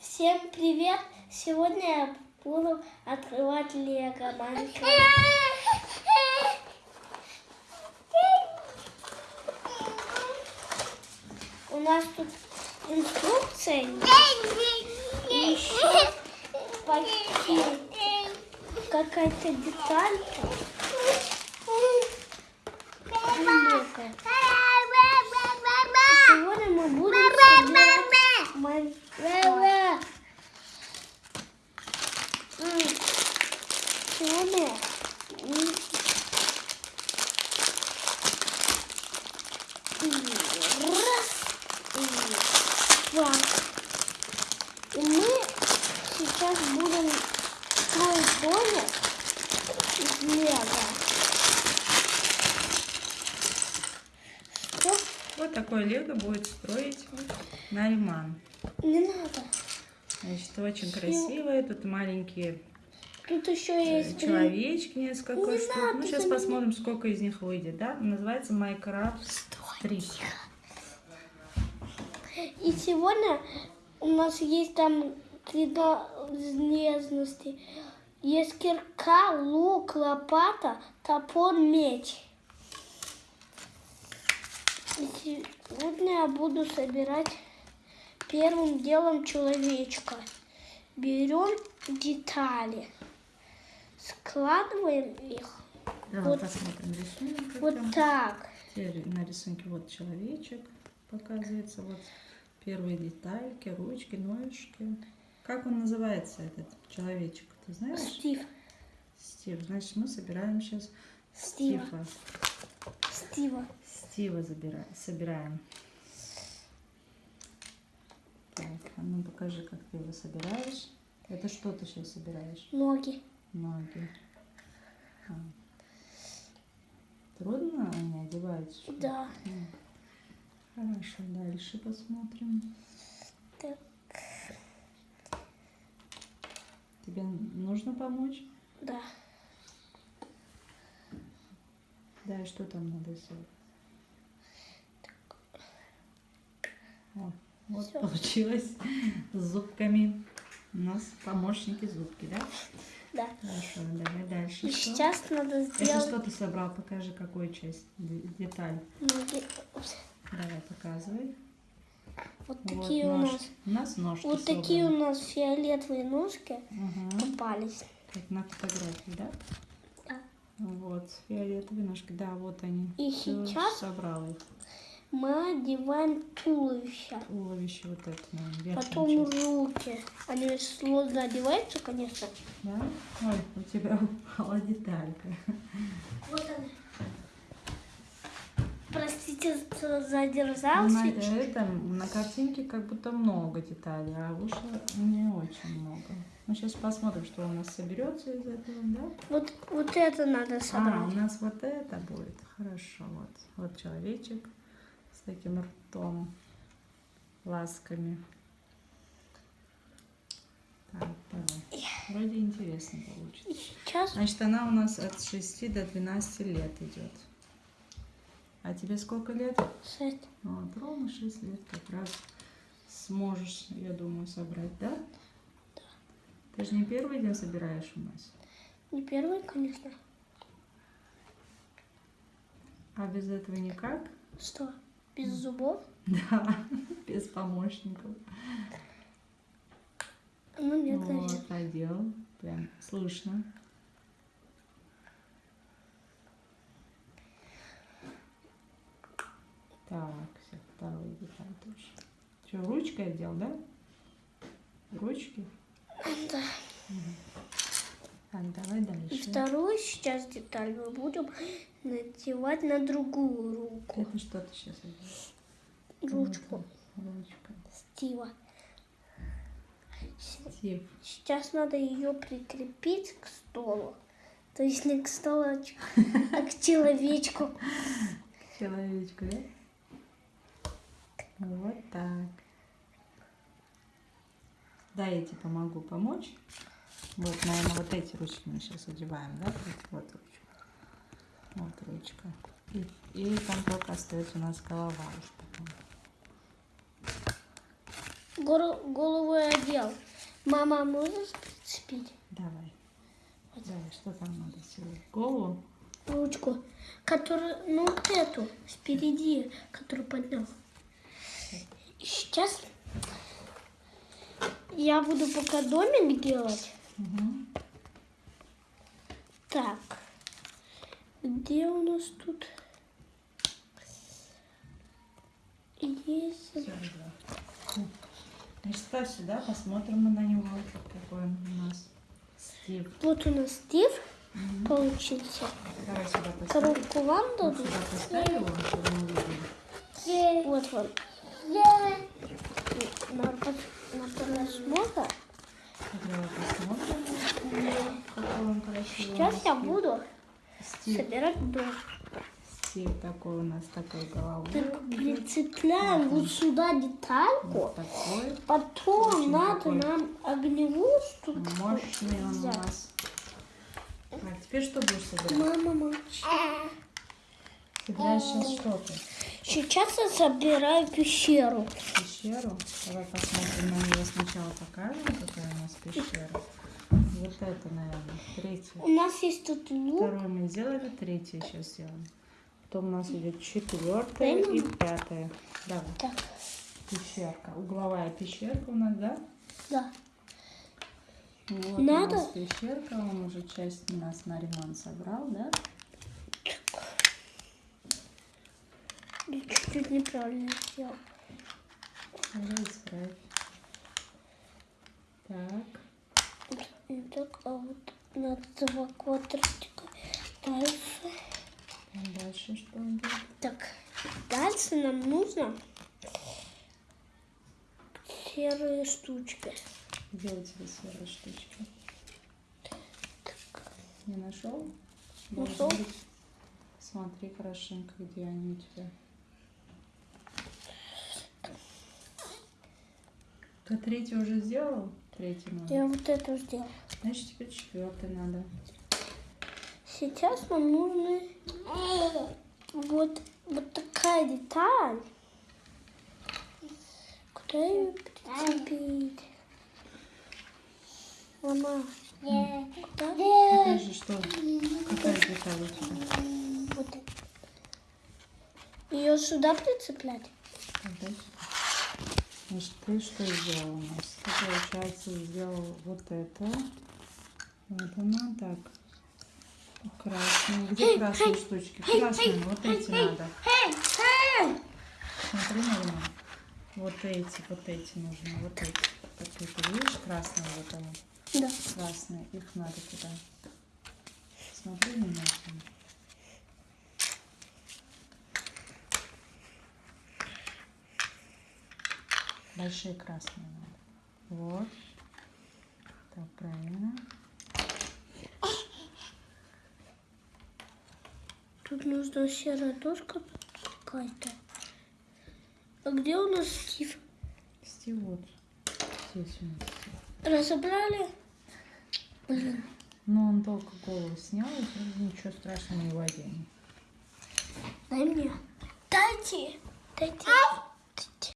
Всем привет! Сегодня я буду открывать Лего Майнкрафт. У нас тут инструкция еще почти какая-то деталька. Лего. Сегодня мы будем собирать Майнкрафт. М, И раз, и два. И мы сейчас будем строить домик из лего. Что? Вот такое лего будет строить Нариман. Не надо. Значит, очень красивые. Тут маленькие Тут еще э, есть... человечки, несколько Не штук. надо Ну, сейчас за меня. посмотрим, сколько из них выйдет, да? Называется Майнкрафт 3. И сегодня у нас есть там принадлежности. Есть кирка, лук, лопата, топор, меч. И сегодня я буду собирать первым делом человечка. Берем детали, складываем их Давай Вот. посмотрим рисунок. вот там. так. Теперь на рисунке вот человечек показывается. Вот первые детальки, ручки, ножки. Как он называется, этот человечек? Ты знаешь? Стив. Стив. Значит, мы собираем сейчас Стива. Стива. Стива. Стива забираем, собираем. Так, а ну покажи, как ты его собираешь. Это что ты сейчас собираешь? Ноги. Ноги. А. Трудно они одеваются? что? Да. Хорошо, дальше посмотрим. Так. Тебе нужно помочь? Да. Да, и что там надо сделать? О, вот Всё. получилось с зубками. У нас помощники зубки, да? Да. Хорошо, давай дальше. И что? сейчас надо Это сделать что ты собрал? Покажи, какую часть, де- деталь. ноги. Упс. Давай, показывай. Вот Вот такие у нож- нас. У нас ножки Вот такие у собраны. нас фиолетовые ножки Ага, попались. Как на фотографии, да? Да. Вот, фиолетовые ножки, да, вот они. И Всё, сейчас- собрал их. Мы одеваем туловище. Туловище вот это, верхняя Потом часть. руки. Они сложно одеваются, конечно. Да? Ой, у тебя упала деталька. Вот она. Простите, что На, задержался. этом, на картинке как будто много деталей, а вышло не очень много. Ну, сейчас посмотрим, что у нас соберется из этого, да? Вот, вот это надо А, у собрать. нас вот это будет. Хорошо, вот. Вот человечек таким ртом, ласками. Так, давай. Вроде интересно получится. Сейчас Значит, она у нас от 6 до 12 лет идет. А тебе сколько лет? шесть. Вот, ровно 6 лет как раз сможешь, я думаю, собрать, да? Да. Ты же не первый день собираешь у нас? Не первый, конечно. А без этого никак? Что? Без зубов? Да, без помощников. Ну нет. Вот, одел. Прям слышно. Так, все, второй деталь тоже. Что, ручкой одел, да? Ручки? Да. Так, давай И дальше. вторую сейчас деталь мы будем надевать на другую руку. Это что ты сейчас одел? Ручку Ручка. Стива. Стив. Сейчас надо ее прикрепить к столу. То есть не к столу, а ч- а к человечку. Человечку, да? Вот так. Да, я тебе помогу помочь. Вот, наверное, вот эти ручки мы сейчас одеваем, да? Вот ручка. Вот ручка. И, и там только остается у нас голова уж потом. гор- голову я одел. Мама, можно прицепить Давай. Давай, что там надо сделать? Голову? ручку, которую, ну вот эту, спереди, которую поднял. И сейчас я буду пока домик делать. Угу. Так, где у нас тут есть? Да. Значит, ставь сюда, посмотрим мы на него, какой он у нас. Стив. Вот у нас Стив Мгм. получился. Давай сюда поставь. Коробку вам Вот дадут. сюда поставь его, чтобы мы увидели. Вот вам. На, пос- на просмотр. Давай посмотрим, какой он красивый. Сейчас я буду Стив. собирать дом. Стив такой у нас такой головой. Так прицепляем вот сюда детальку. Вот такой. Потом Очень надо такой нам огневую штуку Мощный он у взять. нас. Так, теперь что будешь собирать? Мама. Собираешь сейчас что ты? Сейчас я собираю пещеру. Пещеру. Давай посмотрим на нее сначала покажем, какая у нас пещера. Вот это, наверное, третья. У нас есть тут лук. Вторую мы сделали, третью сейчас сделаем. Потом у нас идет четвертая и пятая. Давай, Так, пещерка. Угловая пещерка у нас, да? да. Вот Надо? у нас пещерка, он уже часть у нас на ремонт собрал, да? Чуть-чуть неправильно сделал. Давай исправь. Так, так, а вот на два квадратика. Дальше. а дальше что идет? Так, дальше нам нужно серые штучки. Где у тебя серые штучки? Не нашел? Нашел. Быть. Смотри хорошенько, где они у тебя. Ты третий уже сделал? Третий надо. Я вот это сделал. Значит, теперь четвертый надо. Сейчас нам нужны вот, вот такая деталь. Куда ее прицепить? Мама, куда? Покажи, что, какая деталь у тебя. Вот. Ее сюда прицеплять? Сюда. Значит, ты что сделал у нас? Ты, получается, сделал вот это. Вот она так. Красные. Где красные штучки? Красные, вот эти надо. Смотри, Марина. Вот эти, вот эти нужны. Вот эти. Вот это, видишь, красные вот они. Да. Красные. Их надо туда. Смотри внимательно. Большие красные надо. Вот. Так, правильно. Тут нужна серая дошка какая-то. А где у нас Стив? Стив вот. Здесь у нас Стив. Разобрали? Блин. Но он только голову снял, и ничего страшного не оденет. Дай мне. Дайте. Дайте.